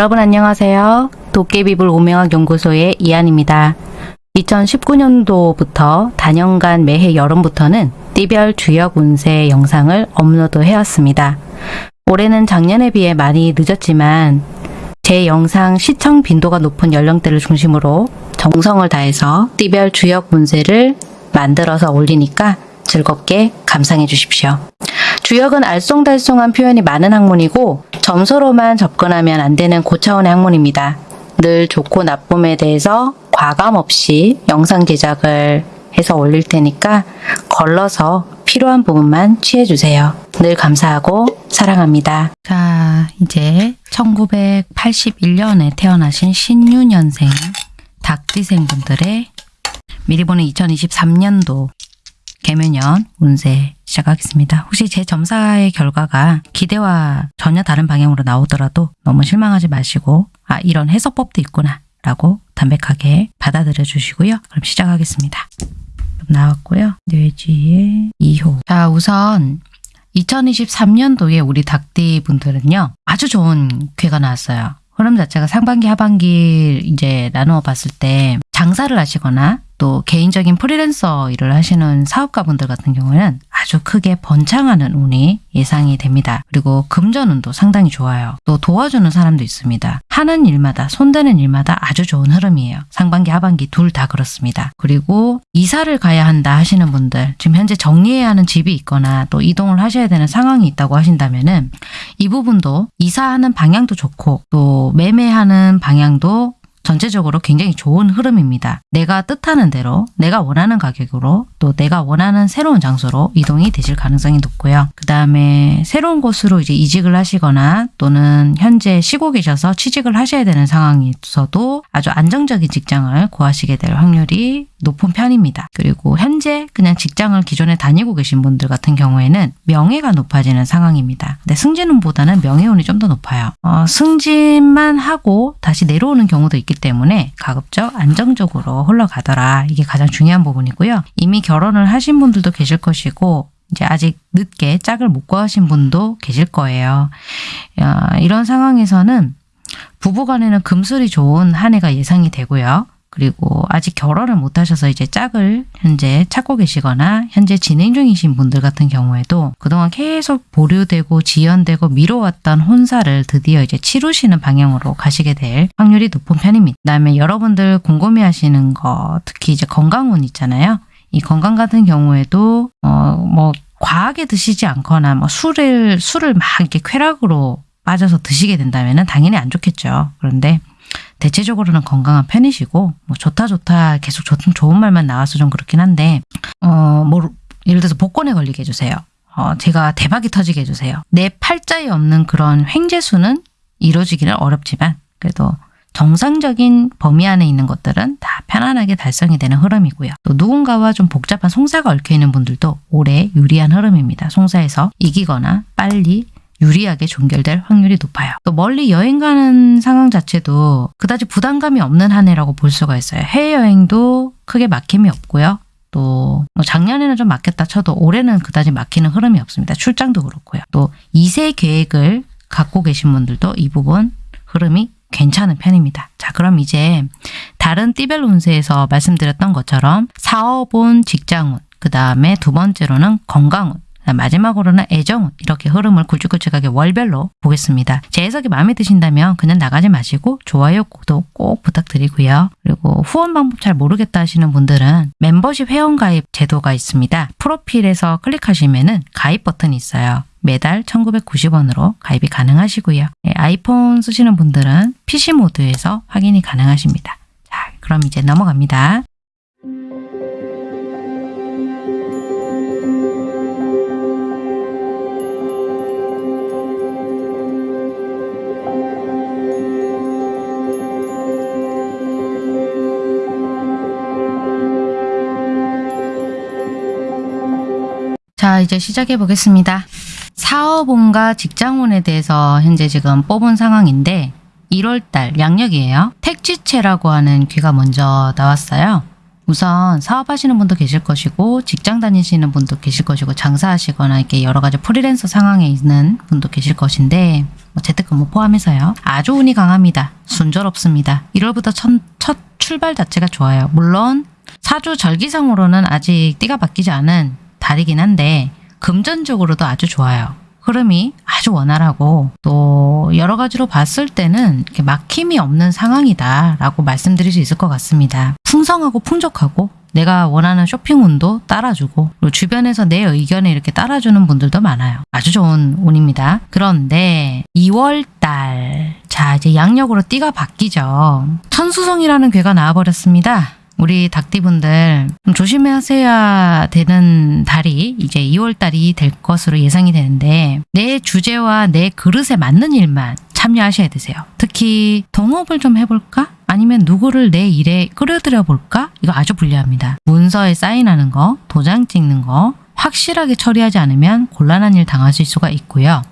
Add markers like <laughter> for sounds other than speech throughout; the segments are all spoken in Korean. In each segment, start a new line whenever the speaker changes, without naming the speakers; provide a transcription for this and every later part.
여러분 안녕하세요. 도깨비불 오명학 연구소의 이한입니다. 2019년도부터 단연간 매해 여름부터는 띠별 주역 운세 영상을 업로드 해왔습니다. 올해는 작년에 비해 많이 늦었지만 제 영상 시청 빈도가 높은 연령대를 중심으로 정성을 다해서 띠별 주역 운세를 만들어서 올리니까 즐겁게 감상해 주십시오. 주역은 알쏭달쏭한 표현이 많은 학문이고 점수로만 접근하면 안 되는 고차원의 학문입니다. 늘 좋고 나쁨에 대해서 과감 없이 영상 제작을 해서 올릴 테니까 걸러서 필요한 부분만 취해주세요. 늘 감사하고 사랑합니다. 자, 이제 1981년에 태어나신 신유년생 닭띠생 분들의 미리 보는 2023년도 개묘년 운세 시작하겠습니다. 혹시 제 점사의 결과가 기대와 전혀 다른 방향으로 나오더라도 너무 실망하지 마시고 아 이런 해석법도 있구나 라고 담백하게 받아들여 주시고요. 그럼 시작하겠습니다. 나왔고요. 뇌지의 2호 자 우선 2023년도에 우리 닭띠 분들은요. 아주 좋은 쾌가 나왔어요. 흐름 자체가 상반기 하반기 이제 나누어 봤을 때 장사를 하시거나 또 개인적인 프리랜서 일을 하시는 사업가분들 같은 경우에는 아주 크게 번창하는 운이 예상이 됩니다. 그리고 금전운도 상당히 좋아요. 또 도와주는 사람도 있습니다. 하는 일마다 손대는 일마다 아주 좋은 흐름이에요. 상반기 하반기 둘 다 그렇습니다. 그리고 이사를 가야 한다 하시는 분들 지금 현재 정리해야 하는 집이 있거나 또 이동을 하셔야 되는 상황이 있다고 하신다면 은 이 부분도 이사하는 방향도 좋고 또 매매하는 방향도 전체적으로 굉장히 좋은 흐름입니다. 내가 뜻하는 대로 내가 원하는 가격으로 또 내가 원하는 새로운 장소로 이동이 되실 가능성이 높고요. 그 다음에 새로운 곳으로 이제 이직을 하시거나 또는 현재 쉬고 계셔서 취직을 하셔야 되는 상황이 있어도 아주 안정적인 직장을 구하시게 될 확률이 높은 편입니다. 그리고 현재 그냥 직장을 기존에 다니고 계신 분들 같은 경우에는 명예가 높아지는 상황입니다. 근데 승진운보다는 명예운이 좀 더 높아요. 어, 승진만 하고 다시 내려오는 경우도 있기 때문에 가급적 안정적으로 흘러가더라. 이게 가장 중요한 부분이고요. 이미 결혼을 하신 분들도 계실 것이고 이제 아직 늦게 짝을 못 구하신 분도 계실 거예요. 어, 이런 상황에서는 부부간에는 금슬이 좋은 한 해가 예상이 되고요. 그리고 아직 결혼을 못 하셔서 이제 짝을 현재 찾고 계시거나 현재 진행 중이신 분들 같은 경우에도 그동안 계속 보류되고 지연되고 미뤄왔던 혼사를 드디어 이제 치루시는 방향으로 가시게 될 확률이 높은 편입니다. 그다음에 여러분들 궁금해 하시는 거 특히 이제 건강운 있잖아요. 이 건강 같은 경우에도 어뭐 과하게 드시지 않거나 뭐 술을 술을 막 이렇게 쾌락으로 빠져서 드시게 된다면 당연히 안 좋겠죠. 그런데 대체적으로는 건강한 편이시고 뭐 좋다 좋다 계속 좋은 좋은 말만 나와서 좀 그렇긴 한데 어 뭐 예를 들어서 복권에 걸리게 해주세요. 어 제가 대박이 터지게 해주세요. 내 팔자에 없는 그런 횡재수는 이루어지기는 어렵지만 그래도 정상적인 범위 안에 있는 것들은 다 편안하게 달성이 되는 흐름이고요. 또 누군가와 좀 복잡한 송사가 얽혀있는 분들도 올해 유리한 흐름입니다. 송사에서 이기거나 빨리 유리하게 종결될 확률이 높아요. 또 멀리 여행 가는 상황 자체도 그다지 부담감이 없는 한 해라고 볼 수가 있어요. 해외여행도 크게 막힘이 없고요. 또뭐 작년에는 좀 막혔다 쳐도 올해는 그다지 막히는 흐름이 없습니다. 출장도 그렇고요. 또 2세 계획을 갖고 계신 분들도 이 부분 흐름이 괜찮은 편입니다. 자 그럼 이제 다른 띠별 운세에서 말씀드렸던 것처럼 사업운, 직장운, 그 다음에 두 번째로는 건강운, 마지막으로는 애정 이렇게 흐름을 굵직굵직하게 월별로 보겠습니다. 제 해석이 마음에 드신다면 그냥 나가지 마시고 좋아요, 구독 꼭 부탁드리고요. 그리고 후원 방법 잘 모르겠다 하시는 분들은 멤버십 회원가입 제도가 있습니다. 프로필에서 클릭하시면 은 가입 버튼이 있어요. 매달 1990원으로 가입이 가능하시고요. 네, 아이폰 쓰시는 분들은 PC 모드에서 확인이 가능하십니다. 자, 그럼 이제 넘어갑니다. 자 이제 시작해 보겠습니다. 사업운과 직장운에 대해서 현재 지금 뽑은 상황인데 1월달 양력이에요. 택지체라고 하는 귀가 먼저 나왔어요. 우선 사업하시는 분도 계실 것이고 직장 다니시는 분도 계실 것이고 장사하시거나 이렇게 여러 가지 프리랜서 상황에 있는 분도 계실 것인데 뭐 재택근무 포함해서요. 아주 운이 강합니다. 순조롭습니다. 1월부터 첫, 첫 출발 자체가 좋아요. 물론 사주 절기상으로는 아직 띠가 바뀌지 않은 달이긴 한데 금전적으로도 아주 좋아요. 흐름이 아주 원활하고 또 여러 가지로 봤을 때는 막힘이 없는 상황이다 라고 말씀드릴 수 있을 것 같습니다. 풍성하고 풍족하고 내가 원하는 쇼핑 운도 따라주고 그리고 주변에서 내 의견에 이렇게 따라주는 분들도 많아요. 아주 좋은 운입니다. 그런데 2월달 자 이제 양력으로 띠가 바뀌죠. 천수성이라는 괴가 나와버렸습니다. 우리 닭띠분들 좀 조심하셔야 되는 달이 이제 2월 달이 될 것으로 예상이 되는데 내 주제와 내 그릇에 맞는 일만 참여하셔야 되세요. 특히 동업을 좀 해볼까? 아니면 누구를 내 일에 끌어들여 볼까? 이거 아주 불리합니다. 문서에 사인하는 거, 도장 찍는 거 확실하게 처리하지 않으면 곤란한 일 당하실 수가 있고요.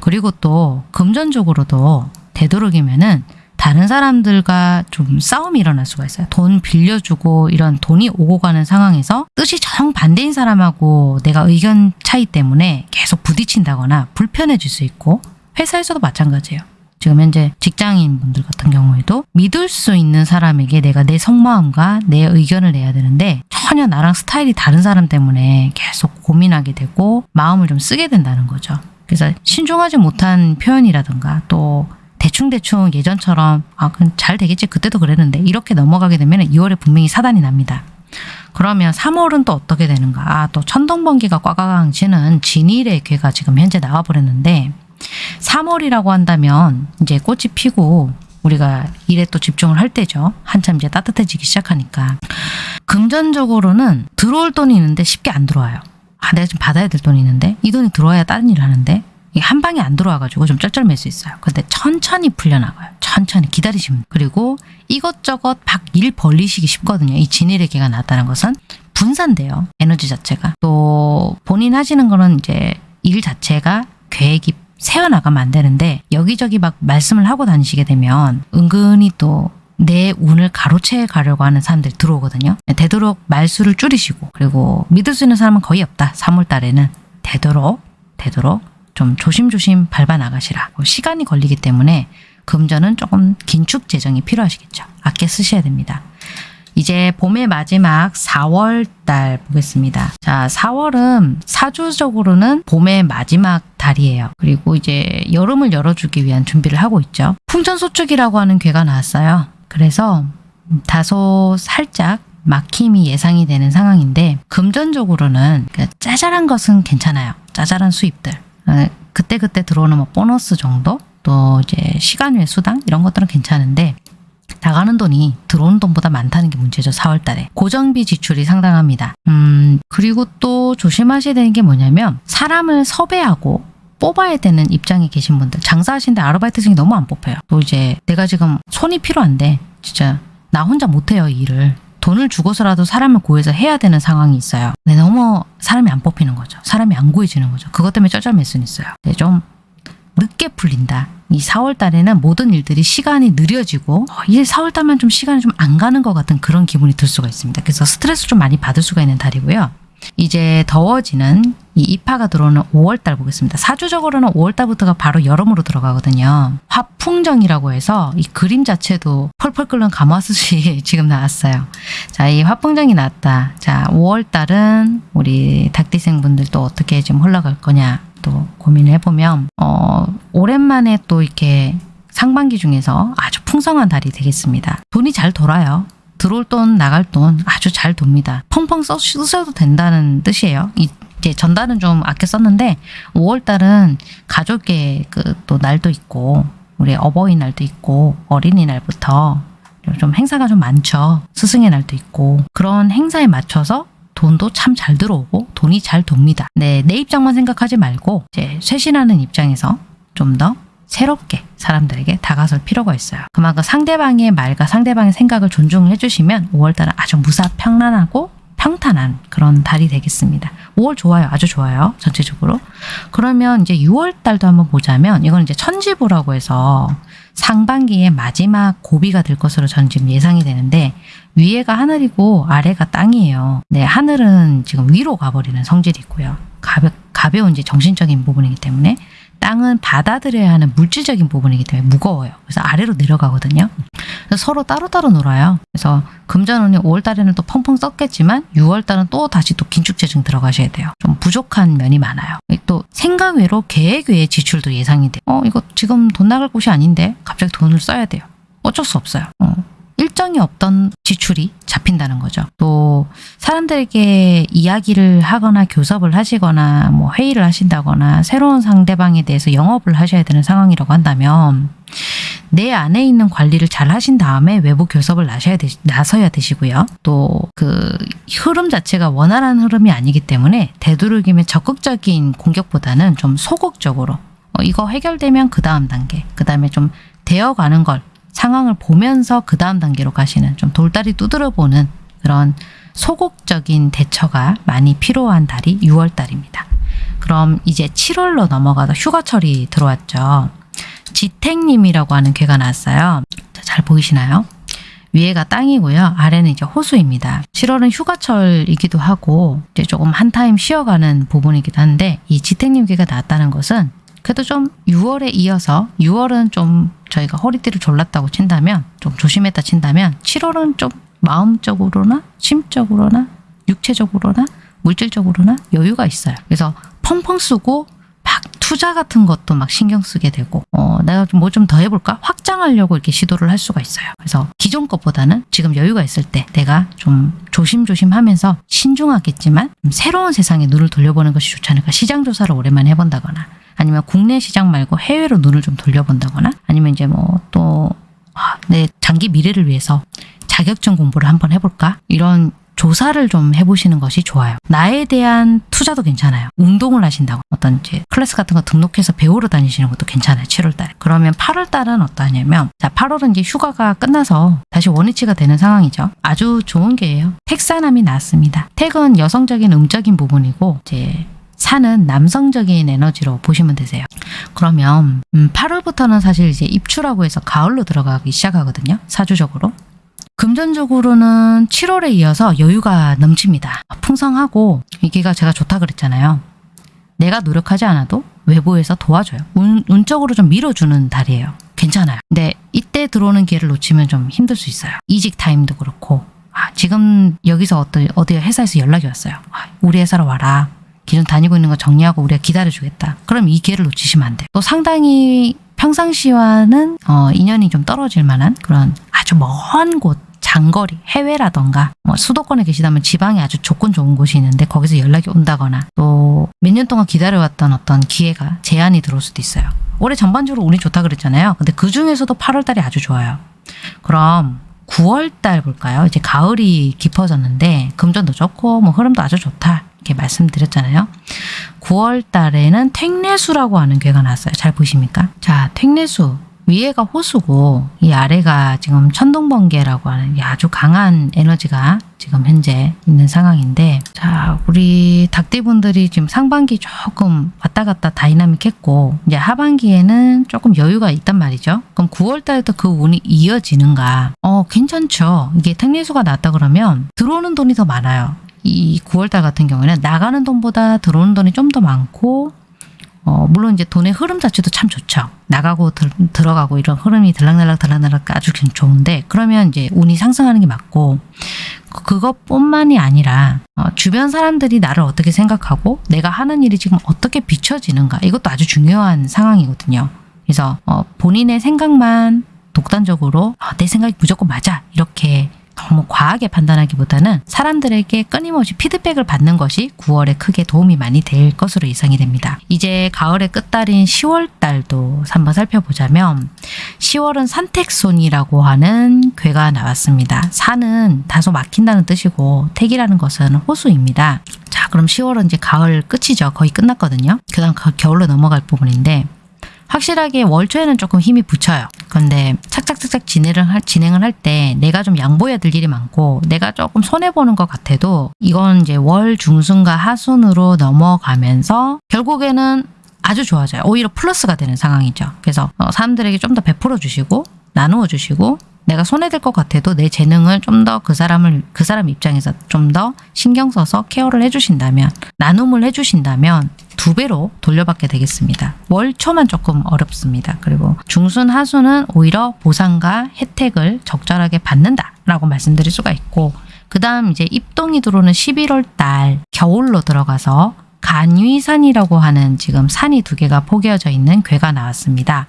그리고 또 금전적으로도 되도록이면은 다른 사람들과 좀 싸움이 일어날 수가 있어요. 돈 빌려주고 이런 돈이 오고 가는 상황에서 뜻이 정반대인 사람하고 내가 의견 차이 때문에 계속 부딪힌다거나 불편해질 수 있고 회사에서도 마찬가지예요. 지금 현재 직장인 분들 같은 경우에도 믿을 수 있는 사람에게 내가 내 속마음과 내 의견을 내야 되는데 전혀 나랑 스타일이 다른 사람 때문에 계속 고민하게 되고 마음을 좀 쓰게 된다는 거죠. 그래서 신중하지 못한 표현이라든가 또 대충대충 예전처럼 아, 그럼 잘 되겠지 그때도 그랬는데 이렇게 넘어가게 되면 2월에 분명히 사단이 납니다. 그러면 3월은 또 어떻게 되는가? 아, 또 천둥번개가 꽉꽉 치는 진일의 괴가 지금 현재 나와버렸는데 3월이라고 한다면 이제 꽃이 피고 우리가 일에 또 집중을 할 때죠. 한참 이제 따뜻해지기 시작하니까. 금전적으로는 들어올 돈이 있는데 쉽게 안 들어와요. 아, 내가 지금 받아야 될 돈이 있는데 이 돈이 들어와야 다른 일을 하는데 한 방에 안 들어와가지고 좀 쩔쩔맬 수 있어요. 근데 천천히 풀려나가요. 천천히 기다리시면. 그리고 이것저것 막일 벌리시기 쉽거든요. 이 진일의계가 나왔다는 것은 분산돼요. 에너지 자체가. 또 본인 하시는 거는 이제 일 자체가 계획이 세워나가면 안 되는데 여기저기 막 말씀을 하고 다니시게 되면 은근히 또내 운을 가로채 가려고 하는 사람들이 들어오거든요. 되도록 말수를 줄이시고 그리고 믿을 수 있는 사람은 거의 없다. 3월 달에는 되도록 되도록 좀 조심조심 밟아 나가시라. 시간이 걸리기 때문에 금전은 조금 긴축 재정이 필요하시겠죠. 아껴 쓰셔야 됩니다. 이제 봄의 마지막 4월 달 보겠습니다. 자, 4월은 사주적으로는 봄의 마지막 달이에요. 그리고 이제 여름을 열어주기 위한 준비를 하고 있죠. 풍천소축이라고 하는 괴가 나왔어요. 그래서 다소 살짝 막힘이 예상이 되는 상황인데 금전적으로는 짜잘한 것은 괜찮아요. 짜잘한 수입들. 어, 그때 그때 들어오는 뭐 보너스 정도? 또 이제 시간 외 수당? 이런 것들은 괜찮은데 나가는 돈이 들어오는 돈보다 많다는 게 문제죠. 4월 달에. 고정비 지출이 상당합니다. 음, 그리고 또 조심하셔야 되는 게 뭐냐면 사람을 섭외하고 뽑아야 되는 입장에 계신 분들 장사하시는데 아르바이트생이 너무 안 뽑혀요. 또 이제 내가 지금 손이 필요한데 진짜 나 혼자 못해요 이 일을. 돈을 주고서라도 사람을 구해서 해야 되는 상황이 있어요. 근데 너무 사람이 안 뽑히는 거죠. 사람이 안 구해지는 거죠. 그것 때문에 쩔쩔맬 수는 있어요. 네, 좀 늦게 풀린다. 이 4월 달에는 모든 일들이 시간이 느려지고 어, 이 4월 달만 좀 시간이 좀 안 가는 것 같은 그런 기분이 들 수가 있습니다. 그래서 스트레스 좀 많이 받을 수가 있는 달이고요. 이제 더워지는 이 입하가 들어오는 5월달 보겠습니다. 사주적으로는 5월달부터가 바로 여름으로 들어가거든요. 화풍정이라고 해서 이 그림 자체도 펄펄 끓는 가마솥이 <laughs> 지금 나왔어요. 자, 이 화풍정이 나왔다. 자, 5월달은 우리 닭띠생분들 또 어떻게 좀 흘러갈 거냐 또 고민을 해보면 어, 오랜만에 또 이렇게 상반기 중에서 아주 풍성한 달이 되겠습니다. 돈이 잘 돌아요. 들어올 돈, 나갈 돈 아주 잘 돕니다. 펑펑 써, 쓰셔도 된다는 뜻이에요. 이, 이제 전달은 좀 아껴 썼는데 5월달은 가족의 그 또 날도 있고 우리 어버이날도 있고 어린이날부터 좀 행사가 좀 많죠. 스승의 날도 있고 그런 행사에 맞춰서 돈도 참 잘 들어오고 돈이 잘 돕니다. 네, 내 입장만 생각하지 말고 이제 쇄신하는 입장에서 좀더 새롭게 사람들에게 다가설 필요가 있어요. 그만큼 상대방의 말과 상대방의 생각을 존중해 주시면 5월달은 아주 무사평란하고 평탄한 그런 달이 되겠습니다. 5월 좋아요. 아주 좋아요. 전체적으로. 그러면 이제 6월 달도 한번 보자면 이건 이제 천지부라고 해서 상반기의 마지막 고비가 될 것으로 저는 지금 예상이 되는데 위에가 하늘이고 아래가 땅이에요. 네, 하늘은 지금 위로 가버리는 성질이 있고요. 가벼, 가벼운 이제 정신적인 부분이기 때문에 땅은 받아들여야 하는 물질적인 부분이기 때문에 무거워요. 그래서 아래로 내려가거든요. 그래서 서로 따로따로 놀아요. 그래서 금전운이 5월달에는 또 펑펑 썼겠지만 6월달은 또 다시 또 긴축재정 들어가셔야 돼요. 좀 부족한 면이 많아요. 또 생각 외로 계획 외의 지출도 예상이 돼요. 어 이거 지금 돈 나갈 곳이 아닌데 갑자기 돈을 써야 돼요. 어쩔 수 없어요. 어. 일정이 없던 지출이 잡힌다는 거죠. 또 사람들에게 이야기를 하거나 교섭을 하시거나 뭐 회의를 하신다거나 새로운 상대방에 대해서 영업을 하셔야 되는 상황이라고 한다면 내 안에 있는 관리를 잘 하신 다음에 외부 교섭을 나셔야 되, 나서야 되시고요. 또 그 흐름 자체가 원활한 흐름이 아니기 때문에 되도록이면 적극적인 공격보다는 좀 소극적으로 어, 이거 해결되면 그 다음 단계, 그 다음에 좀 되어가는 걸 상황을 보면서 그 다음 단계로 가시는 좀 돌다리 두드려 보는 그런 소극적인 대처가 많이 필요한 달이 6월 달입니다. 그럼 이제 7월로 넘어가서 휴가철이 들어왔죠. 지택님이라고 하는 괴가 나왔어요. 자, 잘 보이시나요? 위에가 땅이고요. 아래는 이제 호수입니다. 7월은 휴가철이기도 하고 이제 조금 한 타임 쉬어가는 부분이기도 한데 이 지택님 괴가 나왔다는 것은 그래도 좀 6월에 이어서 6월은 좀 저희가 허리띠를 졸랐다고 친다면 좀 조심했다 친다면 7월은 좀 마음적으로나 심적으로나 육체적으로나 물질적으로나 여유가 있어요. 그래서 펑펑 쓰고 막 투자 같은 것도 막 신경 쓰게 되고 어, 내가 좀뭐좀 더 해볼까 확장하려고 이렇게 시도를 할 수가 있어요. 그래서 기존 것보다는 지금 여유가 있을 때 내가 좀 조심조심 하면서 신중하겠지만 좀 새로운 세상에 눈을 돌려보는 것이 좋지 않을까 시장 조사를 오랜만에 해본다거나 아니면 국내 시장 말고 해외로 눈을 좀 돌려본다거나 아니면 이제 뭐또내 장기 미래를 위해서 자격증 공부를 한번 해볼까 이런 조사를 좀 해보시는 것이 좋아요. 나에 대한 투자도 괜찮아요. 운동을 하신다고 어떤 이제 클래스 같은 거 등록해서 배우러 다니시는 것도 괜찮아요. 7월달에. 그러면 8월달은 어떠냐면 자 8월은 이제 휴가가 끝나서 다시 원위치가 되는 상황이죠. 아주 좋은 게예요. 택사남이 나왔습니다. 택은 여성적인 음적인 부분이고 이제 산은 남성적인 에너지로 보시면 되세요. 그러면 음, 8월부터는 사실 이제 입추라고 해서 가을로 들어가기 시작하거든요. 사주적으로. 금전적으로는 7월에 이어서 여유가 넘칩니다. 풍성하고 이게가 제가 좋다 그랬잖아요. 내가 노력하지 않아도 외부에서 도와줘요. 운, 운적으로 좀 밀어주는 달이에요. 괜찮아요. 근데 이때 들어오는 기회를 놓치면 좀 힘들 수 있어요. 이직 타임도 그렇고 아, 지금 여기서 어떤 어디 회사에서 연락이 왔어요. 아, 우리 회사로 와라. 기존 다니고 있는 거 정리하고 우리가 기다려주겠다. 그럼 이 기회를 놓치시면 안 돼요. 또 상당히 평상시와는 어, 인연이 좀 떨어질 만한 그런 아주 먼 곳, 장거리, 해외라던가 뭐 수도권에 계시다면 지방에 아주 조건 좋은 곳이 있는데 거기서 연락이 온다거나 또 몇 년 동안 기다려왔던 어떤 기회가 제한이 들어올 수도 있어요. 올해 전반적으로 운이 좋다 그랬잖아요. 근데 그 중에서도 8월 달이 아주 좋아요. 그럼 9월 달 볼까요? 이제 가을이 깊어졌는데 금전도 좋고 뭐 흐름도 아주 좋다. 이렇게 말씀드렸잖아요. 9월 달에는 택내수라고 하는 괴가 나왔어요. 잘 보십니까? 자, 택내수. 위에가 호수고 이 아래가 지금 천둥번개라고 하는 게 아주 강한 에너지가 지금 현재 있는 상황인데 자 우리 닭띠분들이 지금 상반기 조금 왔다 갔다 다이나믹했고 이제 하반기에는 조금 여유가 있단 말이죠. 그럼 9월 달부터 그 운이 이어지는가? 어 괜찮죠. 이게 택내수가 났다 그러면 들어오는 돈이 더 많아요. 이 9월달 같은 경우에는 나가는 돈보다 들어오는 돈이 좀 더 많고 어, 물론 이제 돈의 흐름 자체도 참 좋죠. 나가고 들, 들어가고 이런 흐름이 들락날락 들락날락 아주 좋은데 그러면 이제 운이 상승하는 게 맞고 그것뿐만이 아니라 어, 주변 사람들이 나를 어떻게 생각하고 내가 하는 일이 지금 어떻게 비춰지는가 이것도 아주 중요한 상황이거든요. 그래서 어, 본인의 생각만 독단적으로 어, 내 생각이 무조건 맞아 이렇게 너무 과하게 판단하기보다는 사람들에게 끊임없이 피드백을 받는 것이 9월에 크게 도움이 많이 될 것으로 예상이 됩니다. 이제 가을의 끝달인 10월 달도 한번 살펴보자면 10월은 산택손이라고 하는 괴가 나왔습니다. 산은 다소 막힌다는 뜻이고 택이라는 것은 호수입니다. 자 그럼 10월은 이제 가을 끝이죠. 거의 끝났거든요. 그 다음 겨울로 넘어갈 부분인데 확실하게 월초에는 조금 힘이 붙여요. 그런데 착착착착 진행을 할, 진행을 할 때 내가 좀 양보해야 될 일이 많고 내가 조금 손해보는 것 같아도 이건 이제 월 중순과 하순으로 넘어가면서 결국에는 아주 좋아져요. 오히려 플러스가 되는 상황이죠. 그래서 어, 사람들에게 좀 더 베풀어 주시고 나누어 주시고 내가 손해될 것 같아도 내 재능을 좀 더 그 사람을 그 사람 입장에서 좀 더 신경 써서 케어를 해주신다면 나눔을 해주신다면 두 배로 돌려받게 되겠습니다. 월초만 조금 어렵습니다. 그리고 중순 하순은 오히려 보상과 혜택을 적절하게 받는다라고 말씀드릴 수가 있고 그 다음 이제 입동이 들어오는 11월 달 겨울로 들어가서 간위산이라고 하는 지금 산이 두 개가 포개어져 있는 괴가 나왔습니다.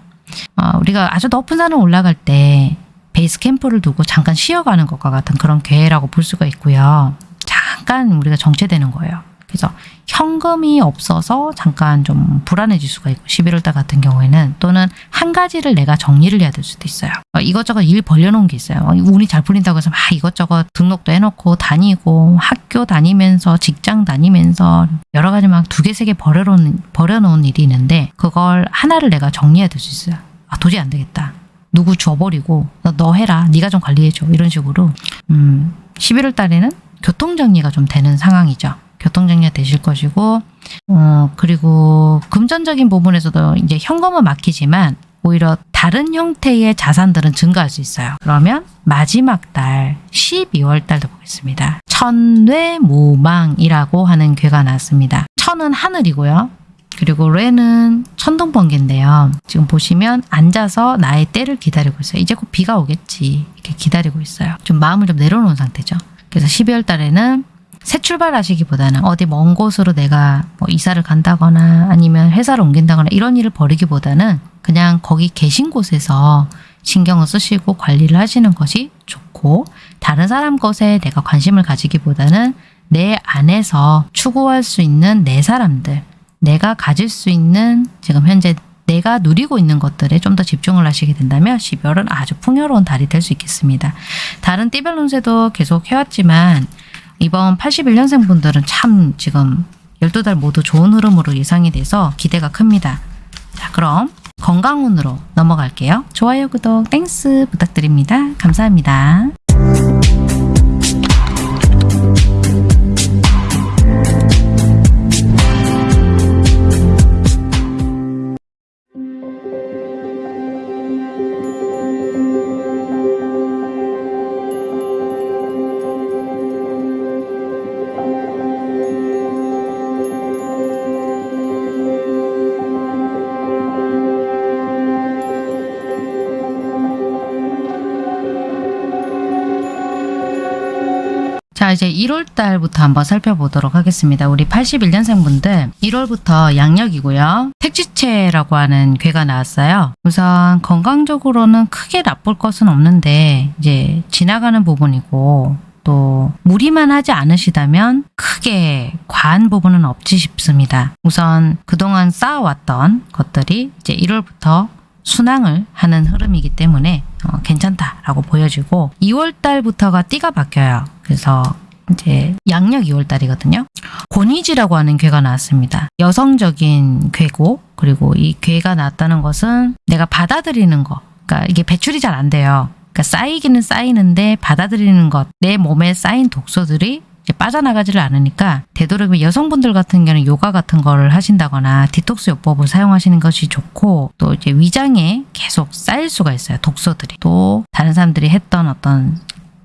어, 우리가 아주 높은 산을 올라갈 때 베이스 캠프를 두고 잠깐 쉬어가는 것과 같은 그런 계획이라고 볼 수가 있고요. 잠깐 우리가 정체되는 거예요. 그래서 현금이 없어서 잠깐 좀 불안해질 수가 있고 11월달 같은 경우에는 또는 한 가지를 내가 정리를 해야 될 수도 있어요. 어, 이것저것 일 벌려놓은 게 있어요. 어, 운이 잘 풀린다고 해서 막 이것저것 등록도 해놓고 다니고 학교 다니면서 직장 다니면서 여러 가지 막 두 개 세 개 버려놓은 버려놓은 일이 있는데 그걸 하나를 내가 정리해야 될 수 있어요. 아 도저히 안 되겠다. 누구 줘버리고 너, 너 해라 네가 좀 관리해줘 이런 식으로 음, 11월 달에는 교통정리가 좀 되는 상황이죠. 교통정리가 되실 것이고 어, 그리고 금전적인 부분에서도 이제 현금은 막히지만 오히려 다른 형태의 자산들은 증가할 수 있어요. 그러면 마지막 달 12월 달도 보겠습니다. 천뇌무망이라고 하는 괴가 나왔습니다. 천은 하늘이고요. 그리고 레는 천둥번개인데요. 지금 보시면 앉아서 나의 때를 기다리고 있어요. 이제 곧 비가 오겠지. 이렇게 기다리고 있어요. 좀 마음을 좀 내려놓은 상태죠. 그래서 12월 달에는 새 출발하시기보다는 어디 먼 곳으로 내가 뭐 이사를 간다거나 아니면 회사를 옮긴다거나 이런 일을 벌이기보다는 그냥 거기 계신 곳에서 신경을 쓰시고 관리를 하시는 것이 좋고 다른 사람 것에 내가 관심을 가지기보다는 내 안에서 추구할 수 있는 내 사람들 내가 가질 수 있는 지금 현재 내가 누리고 있는 것들에 좀 더 집중을 하시게 된다면 12월은 아주 풍요로운 달이 될 수 있겠습니다. 다른 띠별 운세도 계속 해왔지만 이번 81년생 분들은 참 지금 12달 모두 좋은 흐름으로 예상이 돼서 기대가 큽니다. 자 그럼 건강운으로 넘어갈게요. 좋아요, 구독, Thanks 부탁드립니다. 감사합니다. 1월 달부터 한번 살펴보도록 하겠습니다. 우리 81년생 분들 1월부터 양력이고요. 택지체라고 하는 괴가 나왔어요. 우선 건강적으로는 크게 나쁠 것은 없는데 이제 지나가는 부분이고 또 무리만 하지 않으시다면 크게 과한 부분은 없지 싶습니다. 우선 그동안 쌓아왔던 것들이 이제 1월부터 순항을 하는 흐름이기 때문에 어, 괜찮다라고 보여지고 2월 달부터가 띠가 바뀌어요. 그래서 이제 양력 2월 달이거든요. 권위지라고 하는 괴가 나왔습니다. 여성적인 괴고 그리고 이 괴가 나왔다는 것은 내가 받아들이는 거. 그러니까 이게 배출이 잘 안 돼요. 그러니까 쌓이기는 쌓이는데 받아들이는 것, 내 몸에 쌓인 독소들이 빠져나가지를 않으니까 되도록이면 여성분들 같은 경우는 요가 같은 거를 하신다거나 디톡스 요법을 사용하시는 것이 좋고 또 이제 위장에 계속 쌓일 수가 있어요. 독소들이. 또 다른 사람들이 했던 어떤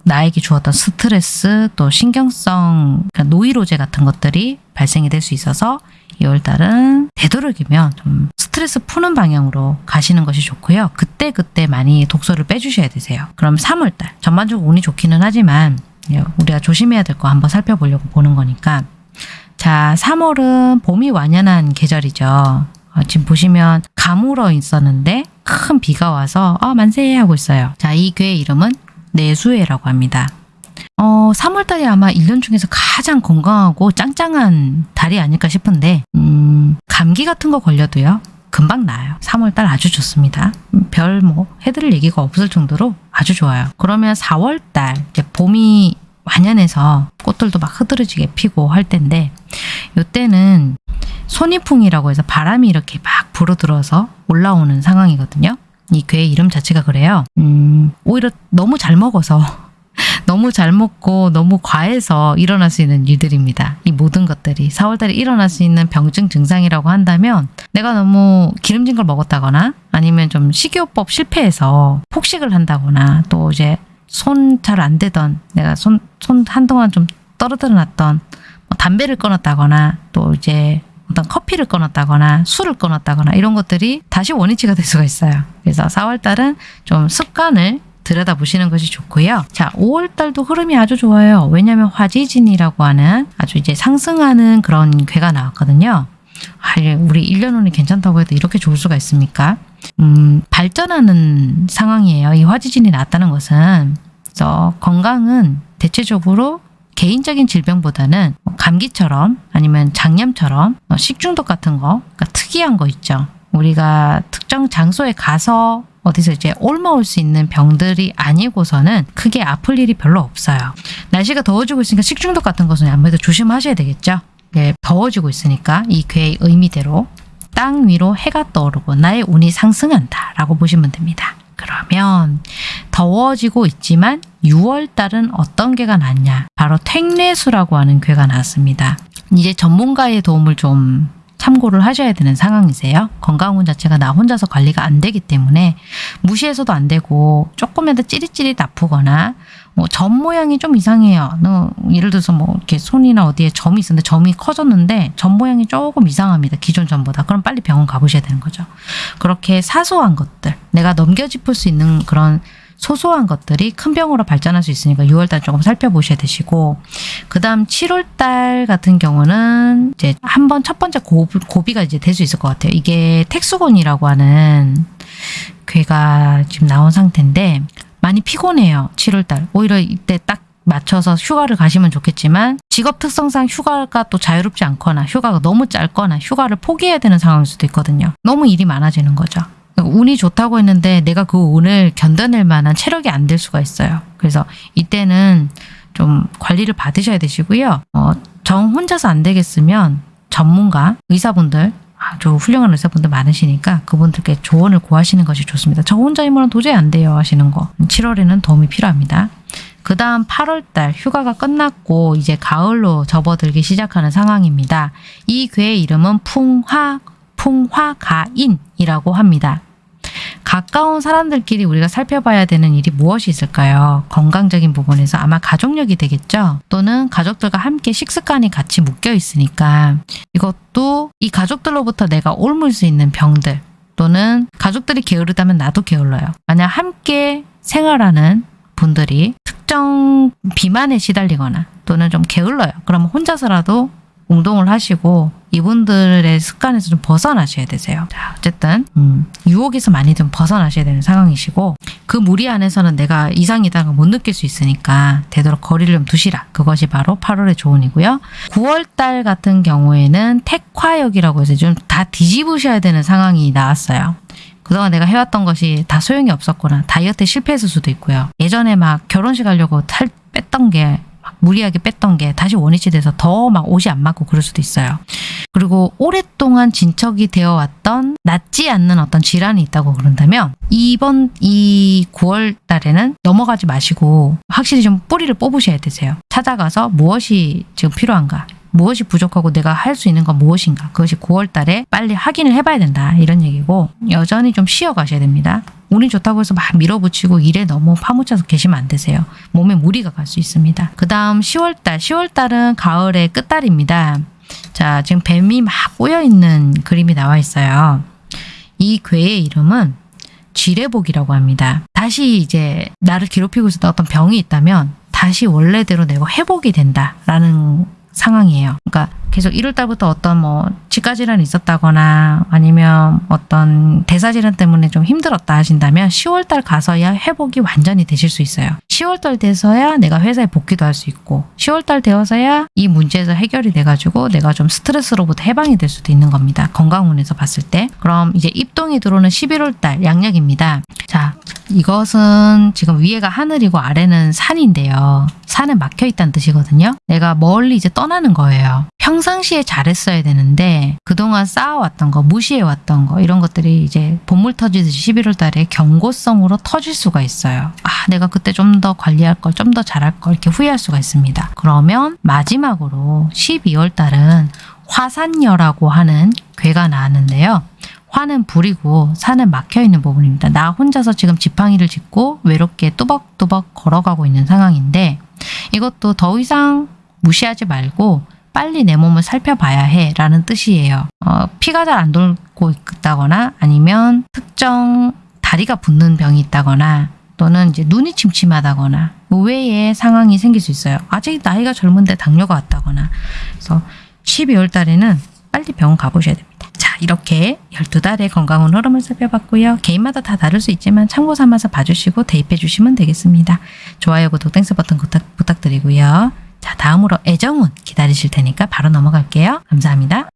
나에게 주었던 스트레스 또 신경성 그러니까 노이로제 같은 것들이 발생이 될 수 있어서 2월달은 되도록이면 좀 스트레스 푸는 방향으로 가시는 것이 좋고요. 그때 그때 많이 독소를 빼주셔야 되세요. 그럼 3월달 전반적으로 운이 좋기는 하지만 예, 우리가 조심해야 될 거 한번 살펴보려고 보는 거니까 자 3월은 봄이 완연한 계절이죠. 어, 지금 보시면 가물어 있었는데 큰 비가 와서 어, 만세 하고 있어요. 자 이 괴의 이름은 내수해라고 합니다. 어, 3월달이 아마 1년 중에서 가장 건강하고 짱짱한 달이 아닐까 싶은데 음, 감기 같은 거 걸려도요. 금방 나아요. 3월달 아주 좋습니다. 별 뭐 해드릴 얘기가 없을 정도로 아주 좋아요. 그러면 4월달 이제 봄이 완연해서 꽃들도 막 흐드러지게 피고 할 텐데 이때는 손이풍이라고 해서 바람이 이렇게 막 불어들어서 올라오는 상황이거든요. 이 괴의 이름 자체가 그래요. 음, 오히려 너무 잘 먹어서 <laughs> 너무 잘 먹고 너무 과해서 일어날 수 있는 일들입니다. 이 모든 것들이 4월달에 일어날 수 있는 병증 증상이라고 한다면 내가 너무 기름진 걸 먹었다거나 아니면 좀 식이요법 실패해서 폭식을 한다거나 또 이제 손 잘안 대던 내가 손, 손 한동안 좀 떨어뜨려 놨던 뭐 담배를 끊었다거나 또 이제 어떤 커피를 끊었다거나 술을 끊었다거나 이런 것들이 다시 원위치가 될 수가 있어요. 그래서 4월달은 좀 습관을 들여다보시는 것이 좋고요. 자, 5월달도 흐름이 아주 좋아요. 왜냐하면 화지진이라고 하는 아주 이제 상승하는 그런 괴가 나왔거든요. 아, 우리 1년 후에 괜찮다고 해도 이렇게 좋을 수가 있습니까? 음, 발전하는 상황이에요. 이 화지진이 나왔다는 것은 그래서 건강은 대체적으로 개인적인 질병보다는 뭐 감기처럼 아니면 장염처럼 어, 식중독 같은 거 그러니까 특이한 거 있죠. 우리가 특정 장소에 가서 어디서 이제 옮아올 수 있는 병들이 아니고서는 크게 아플 일이 별로 없어요. 날씨가 더워지고 있으니까 식중독 같은 것은 아무래도 조심하셔야 되겠죠. 네, 더워지고 있으니까 이 괴의 의미대로 땅 위로 해가 떠오르고 나의 운이 상승한다 라고 보시면 됩니다. 그러면 더워지고 있지만 6월 달은 어떤 괴가 났냐? 바로 택뇌수라고 하는 괴가 났습니다. 이제 전문가의 도움을 좀 참고를 하셔야 되는 상황이세요. 건강운 자체가 나 혼자서 관리가 안 되기 때문에 무시해서도 안 되고 조금이라도 찌릿찌릿 아프거나 뭐 점 모양이 좀 이상해요. 너 예를 들어서 뭐 이렇게 손이나 어디에 점이 있었는데 점이 커졌는데 점 모양이 조금 이상합니다. 기존 점보다. 그럼 빨리 병원 가보셔야 되는 거죠. 그렇게 사소한 것들 내가 넘겨 짚을 수 있는 그런 소소한 것들이 큰 병으로 발전할 수 있으니까 6월달 조금 살펴보셔야 되시고 그 다음 7월달 같은 경우는 이제 한 번 첫 번째 고, 고비가 이제 될 수 있을 것 같아요. 이게 택수곤이라고 하는 괴가 지금 나온 상태인데 많이 피곤해요. 7월달. 오히려 이때 딱 맞춰서 휴가를 가시면 좋겠지만 직업 특성상 휴가가 또 자유롭지 않거나 휴가가 너무 짧거나 휴가를 포기해야 되는 상황일 수도 있거든요. 너무 일이 많아지는 거죠. 운이 좋다고 했는데 내가 그 운을 견뎌낼 만한 체력이 안 될 수가 있어요. 그래서 이때는 좀 관리를 받으셔야 되시고요. 어, 정 혼자서 안 되겠으면 전문가, 의사분들 아주 훌륭한 의사분들 많으시니까 그분들께 조언을 구하시는 것이 좋습니다. 저 혼자 힘으로는 도저히 안 돼요 하시는 거. 7월에는 도움이 필요합니다. 그 다음 8월달 휴가가 끝났고 이제 가을로 접어들기 시작하는 상황입니다. 이 괴의 이름은 풍화, 풍화가인이라고 합니다. 가까운 사람들끼리 우리가 살펴봐야 되는 일이 무엇이 있을까요? 건강적인 부분에서 아마 가족력이 되겠죠? 또는 가족들과 함께 식습관이 같이 묶여 있으니까 이것도 이 가족들로부터 내가 옮을 수 있는 병들 또는 가족들이 게으르다면 나도 게을러요. 만약 함께 생활하는 분들이 특정 비만에 시달리거나 또는 좀 게을러요. 그러면 혼자서라도 운동을 하시고 이분들의 습관에서 좀 벗어나셔야 되세요. 자, 어쨌든 음, 유혹에서 많이 좀 벗어나셔야 되는 상황이시고 그 무리 안에서는 내가 이상이다가 못 느낄 수 있으니까 되도록 거리를 좀 두시라. 그것이 바로 8월의 조언이고요. 9월달 같은 경우에는 택화역이라고 해서 좀 다 뒤집으셔야 되는 상황이 나왔어요. 그동안 내가 해왔던 것이 다 소용이 없었거나 다이어트에 실패했을 수도 있고요. 예전에 막 결혼식 하려고 탈 뺐던 게 무리하게 뺐던 게 다시 원위치 돼서 더 막 옷이 안 맞고 그럴 수도 있어요. 그리고 오랫동안 진척이 되어 왔던 낫지 않는 어떤 질환이 있다고 그런다면 이번 이 9월 달에는 넘어가지 마시고 확실히 좀 뿌리를 뽑으셔야 되세요. 찾아가서 무엇이 지금 필요한가 무엇이 부족하고 내가 할 수 있는 건 무엇인가 그것이 9월 달에 빨리 확인을 해봐야 된다 이런 얘기고 여전히 좀 쉬어가셔야 됩니다. 운이 좋다고 해서 막 밀어붙이고 일에 너무 파묻혀서 계시면 안 되세요. 몸에 무리가 갈 수 있습니다. 그 다음 10월달 10월달은 가을의 끝달입니다. 자 지금 뱀이 막 꼬여있는 그림이 나와 있어요. 이 괴의 이름은 지뢰복이라고 합니다. 다시 이제 나를 괴롭히고 있었던 어떤 병이 있다면 다시 원래대로 내가 회복이 된다라는 상황이에요. 그러니까 계속 1월 달부터 어떤 뭐 치과 질환이 있었다거나 아니면 어떤 대사 질환 때문에 좀 힘들었다 하신다면 10월 달 가서야 회복이 완전히 되실 수 있어요. 10월 달 돼서야 내가 회사에 복귀도 할 수 있고 10월 달 되어서야 이 문제에서 해결이 돼 가지고 내가 좀 스트레스로부터 해방이 될 수도 있는 겁니다. 건강운에서 봤을 때. 그럼 이제 입동이 들어오는 11월 달 양력입니다. 자, 이것은 지금 위에가 하늘이고 아래는 산인데요. 산에 막혀 있다는 뜻이거든요. 내가 멀리 이제 떠나는 거예요. 평생
평상시에 잘했어야 되는데 그동안 쌓아왔던 거, 무시해왔던 거 이런 것들이 이제 본물 터지듯이 11월 달에 경고성으로 터질 수가 있어요. 아, 내가 그때 좀 더 관리할 걸, 좀 더 잘할 걸 이렇게 후회할 수가 있습니다. 그러면 마지막으로 12월 달은 화산녀라고 하는 괴가 나왔는데요. 화는 불이고 산은 막혀 있는 부분입니다. 나 혼자서 지금 지팡이를 짚고 외롭게 뚜벅뚜벅 걸어가고 있는 상황인데 이것도 더 이상 무시하지 말고 빨리 내 몸을 살펴봐야 해 라는 뜻이에요. 어, 피가 잘 안 돌고 있다거나 아니면 특정 다리가 붓는 병이 있다거나 또는 이제 눈이 침침하다거나 의외의 상황이 생길 수 있어요. 아직 나이가 젊은데 당뇨가 왔다거나 그래서 12월 달에는 빨리 병원 가보셔야 됩니다. 자 이렇게 12달의 건강운 흐름을 살펴봤고요. 개인마다 다 다를 수 있지만 참고 삼아서 봐주시고 대입해 주시면 되겠습니다. 좋아요, 구독, Thanks 버튼 부탁, 부탁드리고요. 자 다음으로 애정운 기다리실 테니까 바로 넘어갈게요. 감사합니다.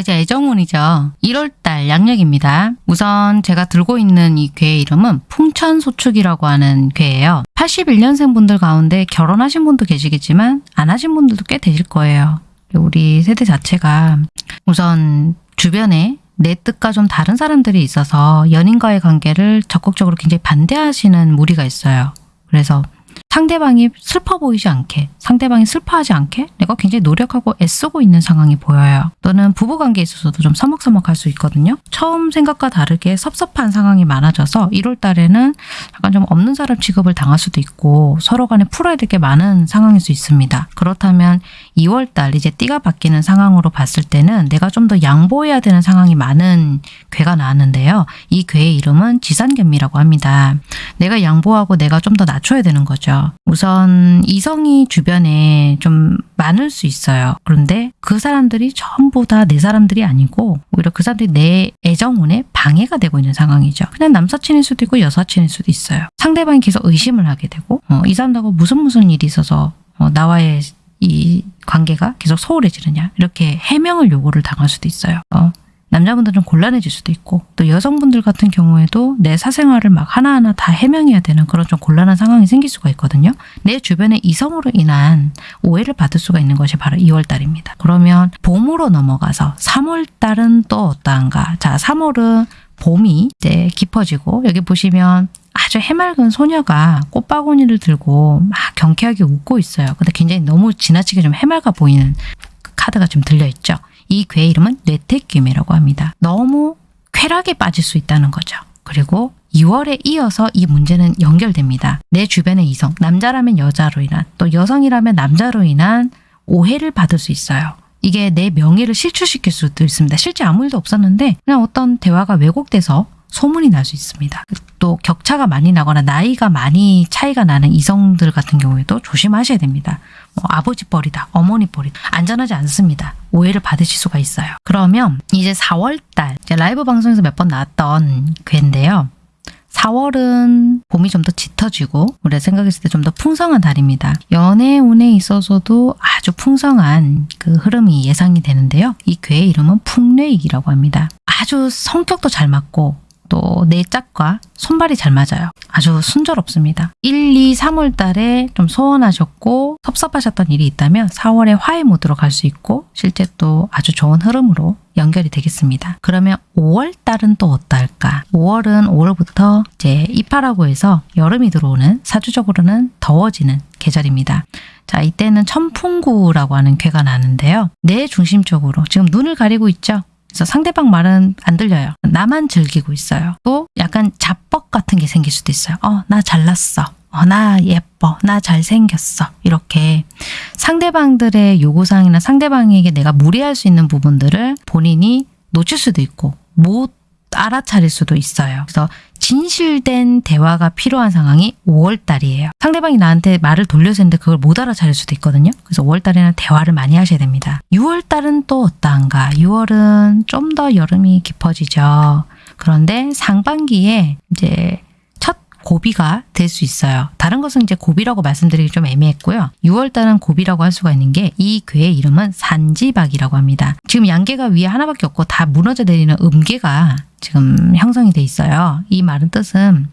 이제 애정운이죠. 1월달 양력입니다. 우선 제가 들고 있는 이 괴의 이름은 풍천소축이라고 하는 괴예요. 81년생 분들 가운데 결혼하신 분도 계시겠지만 안 하신 분들도 꽤 되실 거예요. 우리 세대 자체가 우선 주변에 내 뜻과 좀 다른 사람들이 있어서 연인과의 관계를 적극적으로 굉장히 반대하시는 무리가 있어요. 그래서 상대방이 슬퍼 보이지 않게, 상대방이 슬퍼하지 않게 내가 굉장히 노력하고 애쓰고 있는 상황이 보여요. 또는 부부관계에 있어서도 좀 서먹서먹할 수 있거든요. 처음 생각과 다르게 섭섭한 상황이 많아져서 1월 달에는 약간 좀 없는 사람 취급을 당할 수도 있고 서로 간에 풀어야 될 게 많은 상황일 수 있습니다. 그렇다면 2월 달 이제 띠가 바뀌는 상황으로 봤을 때는 내가 좀 더 양보해야 되는 상황이 많은 괴가 나왔는데요. 이 괴의 이름은 지산견미라고 합니다. 내가 양보하고 내가 좀 더 낮춰야 되는 거죠. 우선 이성이 주변에 좀 많을 수 있어요. 그런데 그 사람들이 전부 다 내 사람들이 아니고 오히려 그 사람들이 내 애정운에 방해가 되고 있는 상황이죠. 그냥 남사친일 수도 있고 여사친일 수도 있어요. 상대방이 계속 의심을 하게 되고 어, 이 사람하고 무슨 무슨 일이 있어서 어, 나와의 이 관계가 계속 소홀해지느냐 이렇게 해명을 요구를 당할 수도 있어요. 어, 남자분들 좀 곤란해질 수도 있고 또 여성분들 같은 경우에도 내 사생활을 막 하나하나 다 해명해야 되는 그런 좀 곤란한 상황이 생길 수가 있거든요. 내 주변에 이성으로 인한 오해를 받을 수가 있는 것이 바로 2월 달입니다. 그러면 봄으로 넘어가서 3월 달은 또 어떠한가? 자, 3월은 봄이 이제 깊어지고 여기 보시면 아주 해맑은 소녀가 꽃바구니를 들고 막 경쾌하게 웃고 있어요. 근데 굉장히 너무 지나치게 좀 해맑아 보이는 그 카드가 좀 들려있죠. 이 괴 이름은 뇌택귀매라고 합니다. 너무 쾌락에 빠질 수 있다는 거죠. 그리고 2월에 이어서 이 문제는 연결됩니다. 내 주변의 이성, 남자라면 여자로 인한 또 여성이라면 남자로 인한 오해를 받을 수 있어요. 이게 내 명예를 실추시킬 수도 있습니다. 실제 아무 일도 없었는데 그냥 어떤 대화가 왜곡돼서 소문이 날 수 있습니다. 또 격차가 많이 나거나 나이가 많이 차이가 나는 이성들 같은 경우에도 조심하셔야 됩니다. 뭐 아버지 뻘이다, 어머니 뻘이다. 안전하지 않습니다. 오해를 받으실 수가 있어요. 그러면 이제 4월달 라이브 방송에서 몇 번 나왔던 괴인데요. 4월은 봄이 좀 더 짙어지고 우리가 생각했을 때 좀 더 풍성한 달입니다. 연애 운에 있어서도 아주 풍성한 그 흐름이 예상이 되는데요. 이 괴의 이름은 풍뇌익이라고 합니다. 아주 성격도 잘 맞고 또 내 짝과 손발이 잘 맞아요. 아주 순조롭습니다. 1, 2, 3월 달에 좀 소원하셨고 섭섭하셨던 일이 있다면 4월에 화해 모드로 갈 수 있고 실제 또 아주 좋은 흐름으로 연결이 되겠습니다. 그러면 5월 달은 또 어떨까? 5월은 5월부터 이제 입하라고 해서 여름이 들어오는 사주적으로는 더워지는 계절입니다. 자, 이때는 천풍구라고 하는 괴가 나는데요. 내 중심적으로 지금 눈을 가리고 있죠? 그래서 상대방 말은 안 들려요. 나만 즐기고 있어요. 또 약간 자뻑 같은 게 생길 수도 있어요. 어, 나 잘났어. 어, 나 예뻐. 나 잘생겼어. 이렇게 상대방들의 요구사항이나 상대방에게 내가 무리할 수 있는 부분들을 본인이 놓칠 수도 있고 못 알아차릴 수도 있어요. 그래서 진실된 대화가 필요한 상황이 5월달이에요. 상대방이 나한테 말을 돌려서 했는데 그걸 못 알아차릴 수도 있거든요. 그래서 5월달에는 대화를 많이 하셔야 됩니다. 6월달은 또 어떠한가? 6월은 좀 더 여름이 깊어지죠. 그런데 상반기에 이제 첫 고비가 될 수 있어요. 다른 것은 이제 고비라고 말씀드리기 좀 애매했고요. 6월 달은 고비라고 할 수가 있는 게 이 괴의 이름은 산지박이라고 합니다. 지금 양계가 위에 하나밖에 없고 다 무너져 내리는 음계가 지금 형성이 돼 있어요. 이 말은 뜻은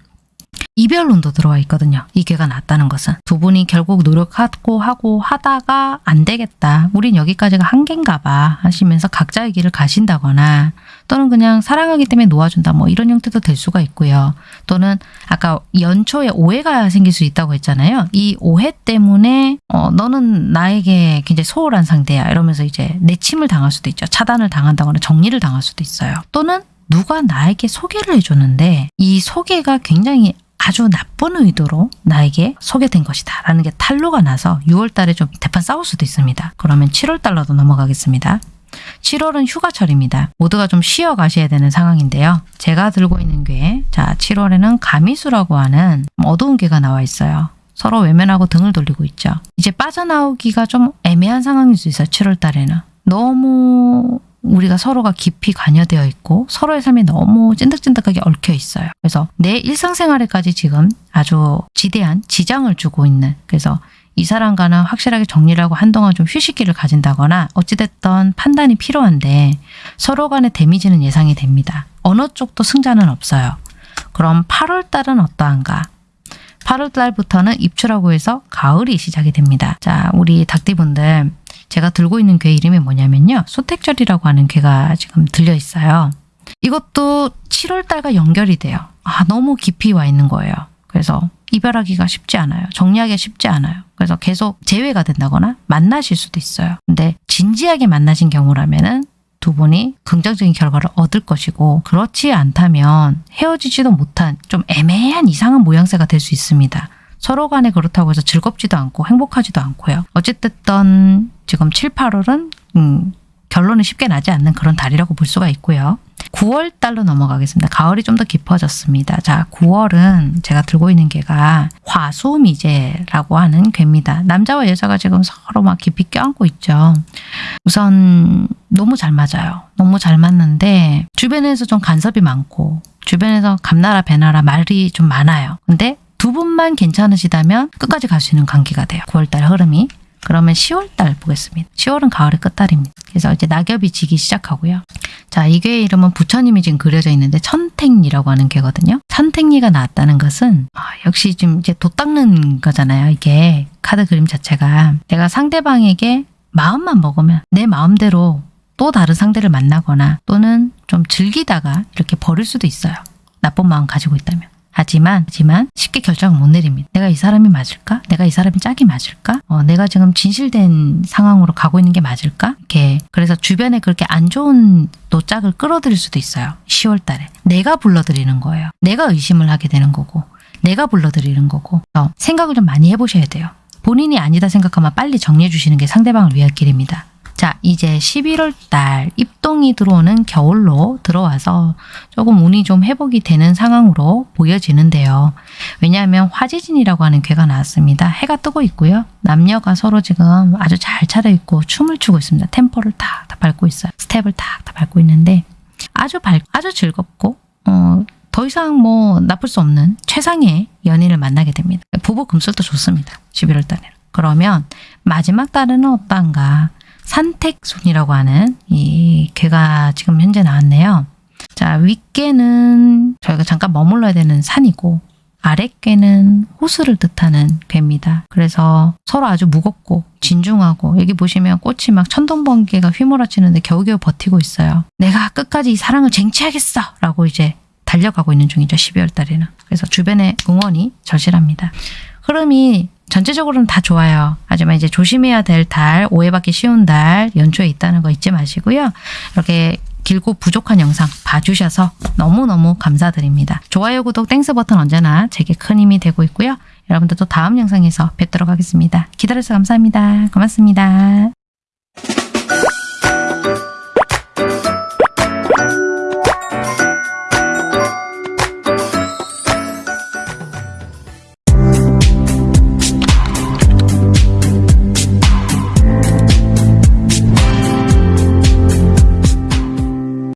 이별론도 들어와 있거든요. 이 괴가 났다는 것은 두 분이 결국 노력하고 하고 하다가 안 되겠다. 우린 여기까지가 한계인가 봐 하시면서 각자의 길을 가신다거나 또는 그냥 사랑하기 때문에 놓아준다. 뭐 이런 형태도 될 수가 있고요. 또는 아까 연초에 오해가 생길 수 있다고 했잖아요. 이 오해 때문에 어, 너는 나에게 굉장히 소홀한 상대야 이러면서 이제 내침을 당할 수도 있죠. 차단을 당한다거나 정리를 당할 수도 있어요. 또는 누가 나에게 소개를 해줬는데 이 소개가 굉장히 아주 나쁜 의도로 나에게 소개된 것이다 라는 게 탄로가 나서 6월 달에 좀 대판 싸울 수도 있습니다. 그러면 7월 달로도 넘어가겠습니다. 7월은 휴가철입니다. 모두가 좀 쉬어 가셔야 되는 상황인데요. 제가 들고 있는 괴, 자 7월에는 가미수라고 하는 어두운 괴가 나와 있어요. 서로 외면하고 등을 돌리고 있죠. 이제 빠져나오기가 좀 애매한 상황일 수 있어요. 7월 달에는. 너무 우리가 서로가 깊이 관여되어 있고 서로의 삶이 너무 찐득찐득하게 얽혀 있어요. 그래서 내 일상생활에까지 지금 아주 지대한 지장을 주고 있는 그래서 이 사람과는 확실하게 정리를 하고 한동안 좀 휴식기를 가진다거나 어찌됐던 판단이 필요한데 서로 간의 데미지는 예상이 됩니다. 어느 쪽도 승자는 없어요. 그럼 8월 달은 어떠한가? 8월 달부터는 입추라고 해서 가을이 시작이 됩니다. 자, 우리 닭띠분들 제가 들고 있는 괴 이름이 뭐냐면요. 소택절이라고 하는 괴가 지금 들려 있어요. 이것도 7월 달과 연결이 돼요. 아, 너무 깊이 와 있는 거예요. 그래서 이별하기가 쉽지 않아요. 정리하기가 쉽지 않아요. 그래서 계속 재회가 된다거나 만나실 수도 있어요. 근데 진지하게 만나신 경우라면 은 두 분이 긍정적인 결과를 얻을 것이고 그렇지 않다면 헤어지지도 못한 좀 애매한 이상한 모양새가 될 수 있습니다. 서로 간에 그렇다고 해서 즐겁지도 않고 행복하지도 않고요. 어쨌든 지금 7, 8월은 음, 결론이 쉽게 나지 않는 그런 달이라고 볼 수가 있고요. 9월 달로 넘어가겠습니다. 가을이 좀 더 깊어졌습니다. 자, 9월은 제가 들고 있는 개가 화수미제라고 하는 괴입니다. 남자와 여자가 지금 서로 막 깊이 껴안고 있죠. 우선 너무 잘 맞아요. 너무 잘 맞는데 주변에서 좀 간섭이 많고 주변에서 감나라 배나라 말이 좀 많아요. 근데 두 분만 괜찮으시다면 끝까지 갈 수 있는 관계가 돼요. 9월달 흐름이. 그러면 10월달 보겠습니다. 10월은 가을의 끝달입니다. 그래서 이제 낙엽이 지기 시작하고요. 자, 이 괴의 이름은 부처님이 지금 그려져 있는데 천택리라고 하는 괴거든요. 천택리가 나왔다는 것은 아, 역시 지금 이제 도 닦는 거잖아요. 이게 카드 그림 자체가 내가 상대방에게 마음만 먹으면 내 마음대로 또 다른 상대를 만나거나 또는 좀 즐기다가 이렇게 버릴 수도 있어요. 나쁜 마음 가지고 있다면. 하지만 하지만 쉽게 결정을 못 내립니다. 내가 이 사람이 맞을까? 내가 이 사람이 짝이 맞을까? 어, 내가 지금 진실된 상황으로 가고 있는 게 맞을까? 이렇게 그래서 주변에 그렇게 안 좋은 또 짝을 끌어들일 수도 있어요. 10월 달에. 내가 불러들이는 거예요. 내가 의심을 하게 되는 거고 내가 불러들이는 거고 어, 생각을 좀 많이 해보셔야 돼요. 본인이 아니다 생각하면 빨리 정리해 주시는 게 상대방을 위할 길입니다. 자, 이제 11월 달 입동이 들어오는 겨울로 들어와서 조금 운이 좀 회복이 되는 상황으로 보여지는데요. 왜냐하면 화지진이라고 하는 괴가 나왔습니다. 해가 뜨고 있고요. 남녀가 서로 지금 아주 잘 차려입고 춤을 추고 있습니다. 템포를 탁, 탁 밟고 있어요. 스텝을 탁, 탁 밟고 있는데 아주 밝, 아주 즐겁고 어, 더 이상 뭐 나쁠 수 없는 최상의 연인을 만나게 됩니다. 부부 금술도 좋습니다. 11월 달에는. 그러면 마지막 달은 어떤가? 산택순이라고 하는 이 괴가 지금 현재 나왔네요. 자, 윗괴는 저희가 잠깐 머물러야 되는 산이고 아랫괴는 호수를 뜻하는 괴입니다. 그래서 서로 아주 무겁고 진중하고 여기 보시면 꽃이 막 천둥번개가 휘몰아치는데 겨우겨우 버티고 있어요. 내가 끝까지 이 사랑을 쟁취하겠어! 라고 이제 달려가고 있는 중이죠. 12월 달에는. 그래서 주변에 응원이 절실합니다. 흐름이 전체적으로는 다 좋아요. 하지만 이제 조심해야 될 달, 오해받기 쉬운 달 연초에 있다는 거 잊지 마시고요. 이렇게 길고 부족한 영상 봐주셔서 너무너무 감사드립니다. 좋아요, 구독, Thanks 버튼 언제나 제게 큰 힘이 되고 있고요. 여러분들도 다음 영상에서 뵙도록 하겠습니다. 기다려주셔서 감사합니다. 고맙습니다.